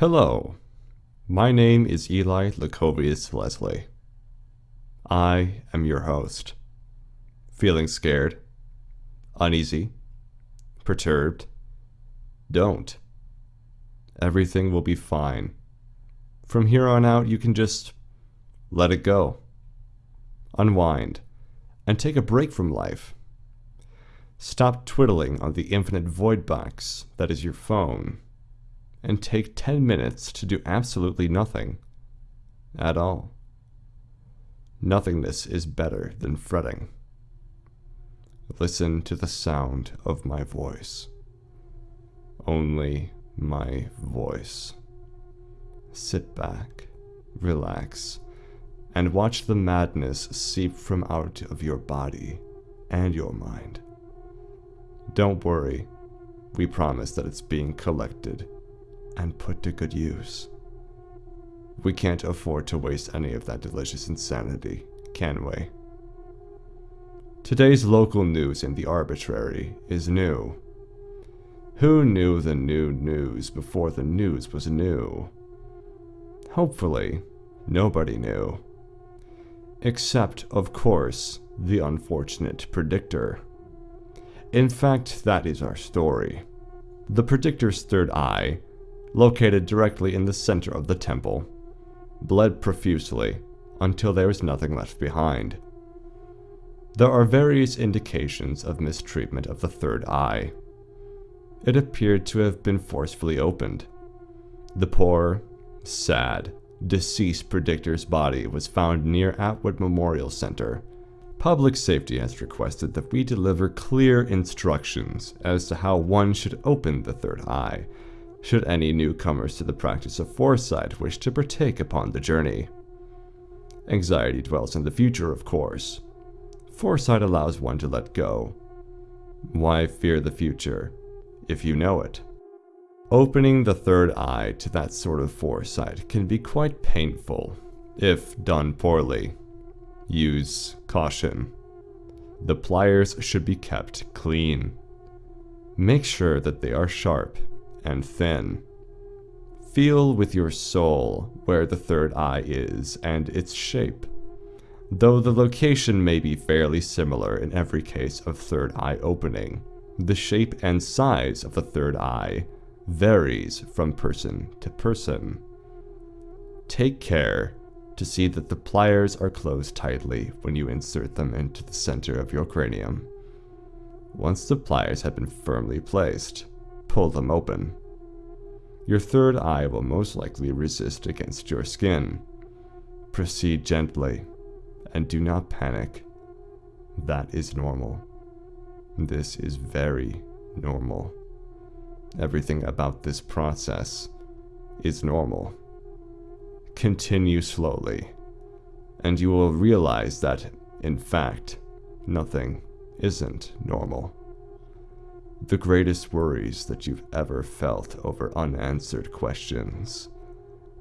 Hello, my name is Eli Lacovius Leslie. I am your host. Feeling scared? Uneasy? Perturbed? Don't. Everything will be fine. From here on out, you can just let it go. Unwind and take a break from life. Stop twiddling on the infinite void box that is your phone and take 10 minutes to do absolutely nothing at all. Nothingness is better than fretting. Listen to the sound of my voice. Only my voice. Sit back, relax, and watch the madness seep from out of your body and your mind. Don't worry, we promise that it's being collected and put to good use. We can't afford to waste any of that delicious insanity, can we? Today's local news in the arbitrary is new. Who knew the new news before the news was new? Hopefully, nobody knew. Except, of course, the unfortunate predictor. In fact, that is our story. The predictor's third eye located directly in the center of the temple, bled profusely until there was nothing left behind. There are various indications of mistreatment of the third eye. It appeared to have been forcefully opened. The poor, sad, deceased predictor's body was found near Atwood Memorial Center. Public safety has requested that we deliver clear instructions as to how one should open the third eye should any newcomers to the practice of foresight wish to partake upon the journey. Anxiety dwells in the future, of course. Foresight allows one to let go. Why fear the future, if you know it? Opening the third eye to that sort of foresight can be quite painful, if done poorly. Use caution. The pliers should be kept clean. Make sure that they are sharp and thin. Feel with your soul where the third eye is and its shape. Though the location may be fairly similar in every case of third eye opening, the shape and size of the third eye varies from person to person. Take care to see that the pliers are closed tightly when you insert them into the center of your cranium. Once the pliers have been firmly placed, pull them open. Your third eye will most likely resist against your skin. Proceed gently, and do not panic. That is normal. This is very normal. Everything about this process is normal. Continue slowly, and you will realize that, in fact, nothing isn't normal the greatest worries that you've ever felt over unanswered questions,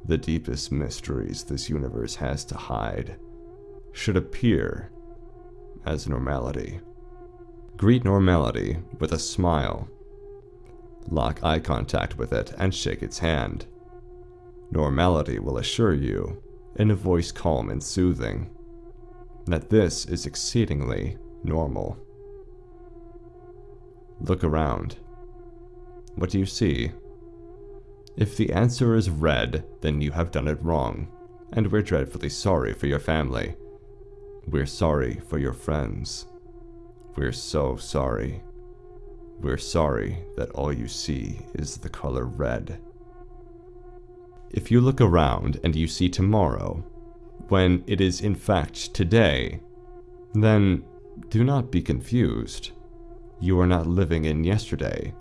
the deepest mysteries this universe has to hide, should appear as normality. Greet normality with a smile. Lock eye contact with it and shake its hand. Normality will assure you, in a voice calm and soothing, that this is exceedingly normal. Look around. What do you see? If the answer is red, then you have done it wrong, and we're dreadfully sorry for your family. We're sorry for your friends. We're so sorry. We're sorry that all you see is the color red. If you look around and you see tomorrow, when it is in fact today, then do not be confused. You are not living in yesterday.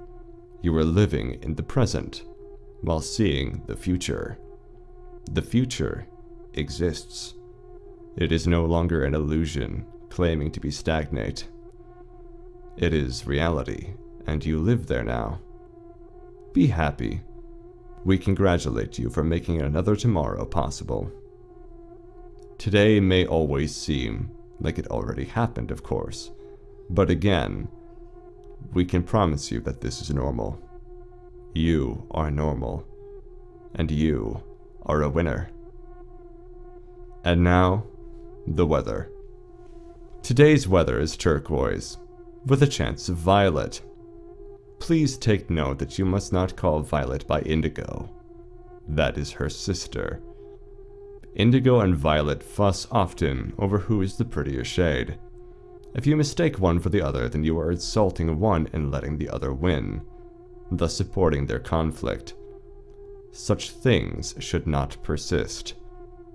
You are living in the present, while seeing the future. The future exists. It is no longer an illusion, claiming to be stagnate. It is reality, and you live there now. Be happy. We congratulate you for making another tomorrow possible. Today may always seem like it already happened, of course, but again, we can promise you that this is normal. You are normal. and you are a winner. And now, the weather. Today's weather is turquoise, with a chance of violet. Please take note that you must not call Violet by Indigo. That is her sister. Indigo and Violet fuss often over who is the prettier shade. If you mistake one for the other, then you are insulting one and letting the other win, thus supporting their conflict. Such things should not persist.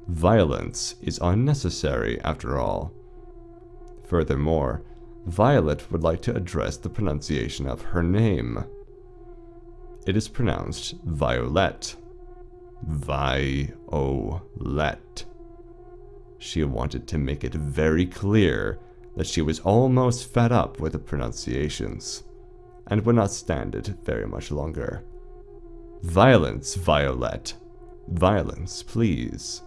Violence is unnecessary, after all. Furthermore, Violet would like to address the pronunciation of her name. It is pronounced Violet. Violet. She wanted to make it very clear that she was almost fed up with the pronunciations, and would not stand it very much longer. Violence, Violet. Violence, please.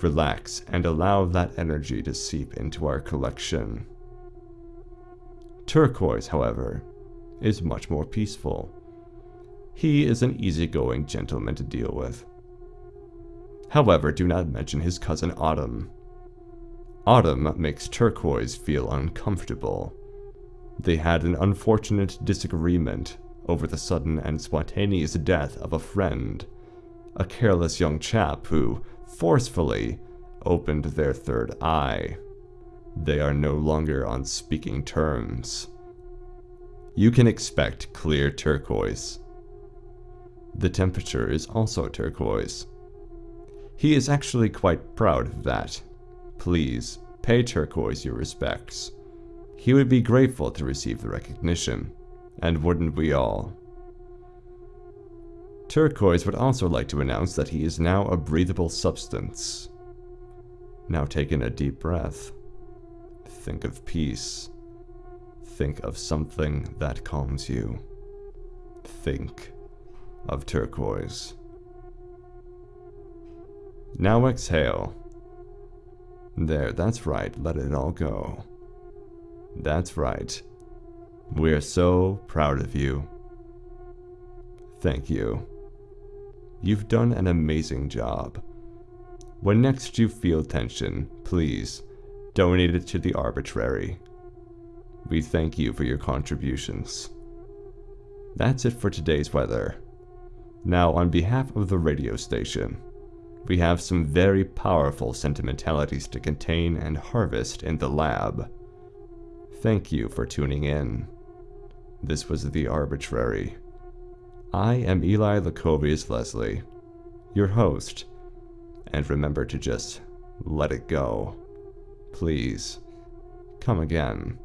Relax and allow that energy to seep into our collection. Turquoise, however, is much more peaceful. He is an easygoing gentleman to deal with. However, do not mention his cousin Autumn. Autumn makes Turquoise feel uncomfortable. They had an unfortunate disagreement over the sudden and spontaneous death of a friend, a careless young chap who, forcefully, opened their third eye. They are no longer on speaking terms. You can expect clear turquoise. The temperature is also turquoise. He is actually quite proud of that. Please, pay Turquoise your respects. He would be grateful to receive the recognition, and wouldn't we all? Turquoise would also like to announce that he is now a breathable substance. Now take in a deep breath. Think of peace. Think of something that calms you. Think of turquoise. Now exhale. There, that's right, let it all go. That's right. We're so proud of you. Thank you. You've done an amazing job. When next you feel tension, please donate it to the arbitrary. We thank you for your contributions. That's it for today's weather. Now, on behalf of the radio station, we have some very powerful sentimentalities to contain and harvest in the lab. Thank you for tuning in. This was The Arbitrary. I am Eli Lacovius Leslie, your host, and remember to just let it go. Please, come again.